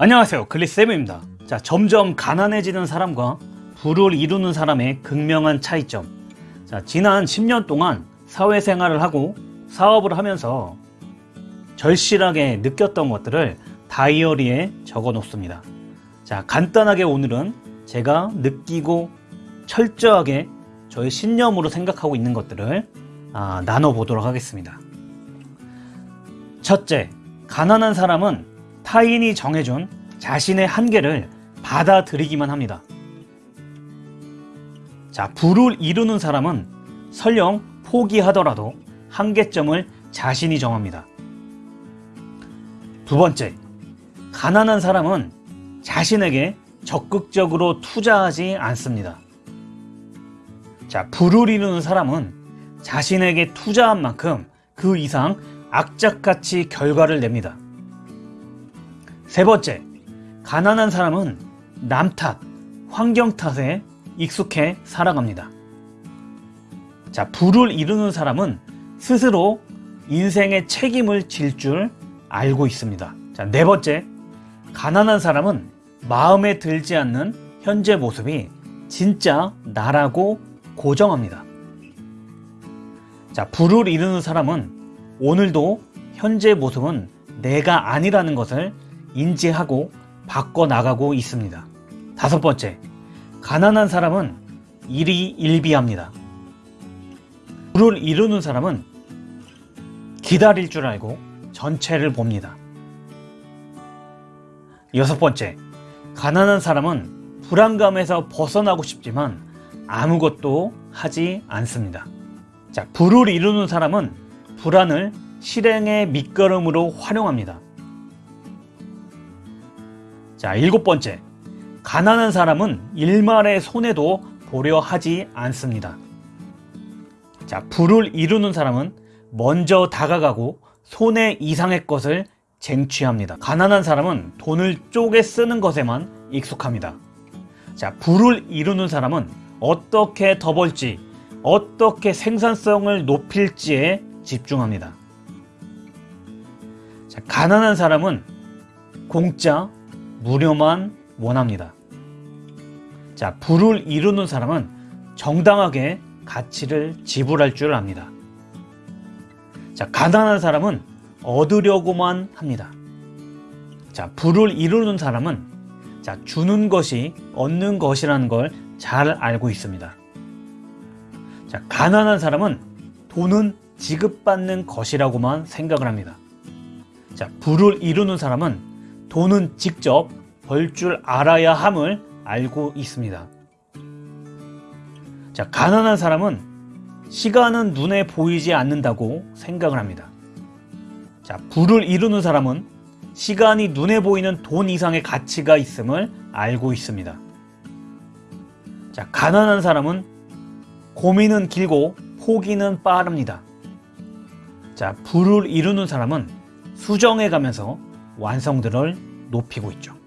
안녕하세요. 글리쌤입니다. 자 점점 가난해지는 사람과 부를 이루는 사람의 극명한 차이점. 자 지난 10년 동안 사회생활을 하고 사업을 하면서 절실하게 느꼈던 것들을 다이어리에 적어 놓습니다. 자 간단하게 오늘은 제가 느끼고 철저하게 저의 신념으로 생각하고 있는 것들을 아, 나눠보도록 하겠습니다. 첫째 가난한 사람은 타인이 정해준 자신의 한계를 받아들이기만 합니다. 자, 부를 이루는 사람은 설령 포기하더라도 한계점을 자신이 정합니다. 두 번째, 가난한 사람은 자신에게 적극적으로 투자하지 않습니다. 자, 부를 이루는 사람은 자신에게 투자한 만큼 그 이상 악착같이 결과를 냅니다. 세 번째, 가난한 사람은 남 탓, 환경 탓에 익숙해 살아갑니다. 자, 부를 이루는 사람은 스스로 인생의 책임을 질 줄 알고 있습니다. 자, 네 번째, 가난한 사람은 마음에 들지 않는 현재 모습이 진짜 나라고 고정합니다. 자, 부를 이루는 사람은 오늘도 현재 모습은 내가 아니라는 것을 인지하고 바꿔나가고 있습니다. 다섯 번째, 가난한 사람은 일이 일비합니다. 부를 이루는 사람은 기다릴 줄 알고 전체를 봅니다. 여섯 번째, 가난한 사람은 불안감에서 벗어나고 싶지만 아무것도 하지 않습니다. 자, 부를 이루는 사람은 불안을 실행의 밑거름으로 활용합니다. 자, 일곱 번째. 가난한 사람은 일말의 손해도 보려 하지 않습니다. 자, 부를 이루는 사람은 먼저 다가가고 손해 이상의 것을 쟁취합니다. 가난한 사람은 돈을 쪼개 쓰는 것에만 익숙합니다. 자, 부를 이루는 사람은 어떻게 더 벌지, 어떻게 생산성을 높일지에 집중합니다. 자, 가난한 사람은 공짜, 무료만 원합니다. 자, 부를 이루는 사람은 정당하게 가치를 지불할 줄 압니다. 자, 가난한 사람은 얻으려고만 합니다. 자, 부를 이루는 사람은 자, 주는 것이 얻는 것이라는 걸 잘 알고 있습니다. 자, 가난한 사람은 돈은 지급받는 것이라고만 생각을 합니다. 자, 부를 이루는 사람은 돈은 직접 벌 줄 알아야 함을 알고 있습니다. 자, 가난한 사람은 시간은 눈에 보이지 않는다고 생각을 합니다. 자, 부를 이루는 사람은 시간이 눈에 보이는 돈 이상의 가치가 있음을 알고 있습니다. 자, 가난한 사람은 고민은 길고 포기는 빠릅니다. 자, 부를 이루는 사람은 수정해 가면서 완성도를 높이고 있죠.